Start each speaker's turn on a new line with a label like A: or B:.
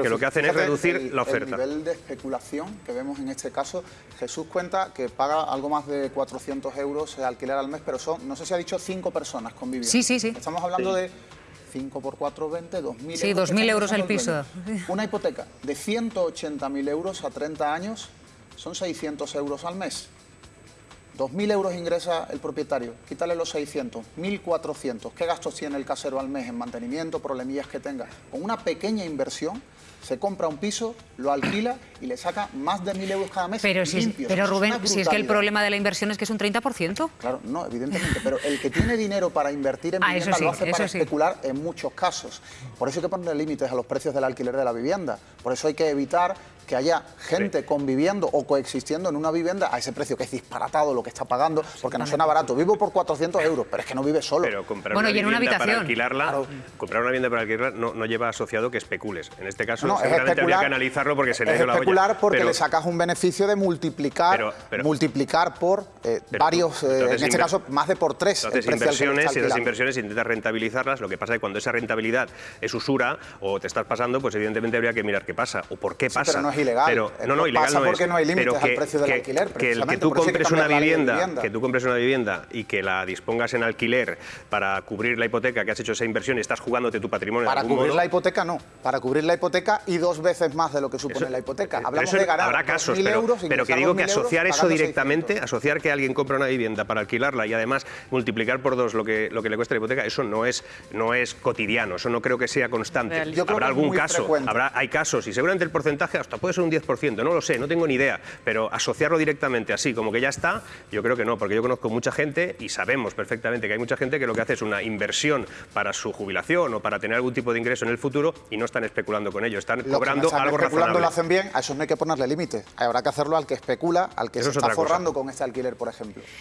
A: que lo que hacen es reducir
B: el-
A: la oferta.
B: El nivel de especulación que vemos en este caso, Jesús cuenta que paga algo más de 400 euros de alquiler al mes, pero son, no sé si ha dicho, cinco personas conviviendo.
C: Sí, sí, sí.
B: Estamos hablando de 5 por 4, 20, 2.000
C: Sí,
B: euros. que
C: 2.000
B: están
C: euros el piso.
B: Una hipoteca de 180.000 euros a 30 años son 600 euros al mes. 2.000 euros ingresa el propietario, quítale los 600, 1.400. ¿Qué gastos tiene el casero al mes en mantenimiento, problemillas que tenga? Con una pequeña inversión se compra un piso, lo alquila y le saca más de 1.000 euros cada mes
C: Pero, si es- Rubén, si es que el problema de la inversión es que es un 30%.
B: Claro, no, evidentemente, pero el que tiene dinero para invertir en
C: Ah,
B: vivienda
C: sí,
B: lo hace para
C: sí.
B: especular en muchos casos. Por eso hay que poner límites a los precios del alquiler de la vivienda. Por eso hay que evitar que haya gente conviviendo o coexistiendo en una vivienda a ese precio que es disparatado lo que está pagando, porque no suena barato. Vivo por 400 euros, pero es que no vive solo.
A: Pero comprar
C: Bueno,
A: una
C: y en una
A: vivienda para
C: habitación.
A: alquilarla, comprar una vivienda para alquilarla no, no lleva asociado que especules. En este caso,
B: No, es
A: seguramente habría que analizarlo porque se le ido la olla.
B: especular porque
A: Pero-
B: le sacas un beneficio de multiplicar,
A: Pero- pero-
B: multiplicar por eh, varios,
A: tú-
B: eh, en este caso más de por tres. El le
A: inversiones y esas inversiones intentas rentabilizarlas. Lo que pasa es que cuando esa rentabilidad es usura o te estás pasando, pues evidentemente habría que mirar qué pasa o por qué
B: Sí,
A: pasa.
B: pero no es ilegal.
A: Pero,
B: Eh,
A: no, no,
B: pasa
A: ilegal no
B: porque no hay límites al precio del
A: que-
B: alquiler,
A: Que, el que tú
B: que
A: compres una vivienda,
B: vivienda.
A: que tú compres una vivienda y que la dispongas en alquiler para cubrir la hipoteca que has hecho esa inversión y estás jugándote tu patrimonio
B: Para
A: de algún
B: cubrir
A: modo,
B: la hipoteca no, para cubrir la hipoteca y dos veces más de lo que supone la hipoteca.
A: Pero
B: Hablamos
A: eso
B: de ganar
A: habrá casos,
B: 2.000
A: pero,
B: euros,
A: pero que digo que
B: 2.000 euros
A: asociar eso directamente,
B: 600.
A: asociar que alguien compra una vivienda para alquilarla y además multiplicar por dos lo que, lo que le cuesta la hipoteca, eso no es, no es cotidiano, eso no creo que sea constante.
C: Real.
B: Yo creo
A: habrá algún caso,
B: frecuente.
A: habrá, hay casos y seguramente el porcentaje hasta puede ser un 10%, no lo sé, no tengo ni idea, pero asociarlo directamente así, como que ya está, yo creo que no, porque yo conozco mucha gente y sabemos perfectamente que hay mucha gente que lo que hace es una inversión para su jubilación o para tener algún tipo de ingreso en el futuro y no están especulando con ello, están
B: que
A: cobrando
B: no están
A: algo
B: especulando lo hacen bien, a eso no hay que ponerle límites. Habrá que hacerlo al que especula, al que
A: Eso
B: se
A: es
B: está forrando con este alquiler, por ejemplo.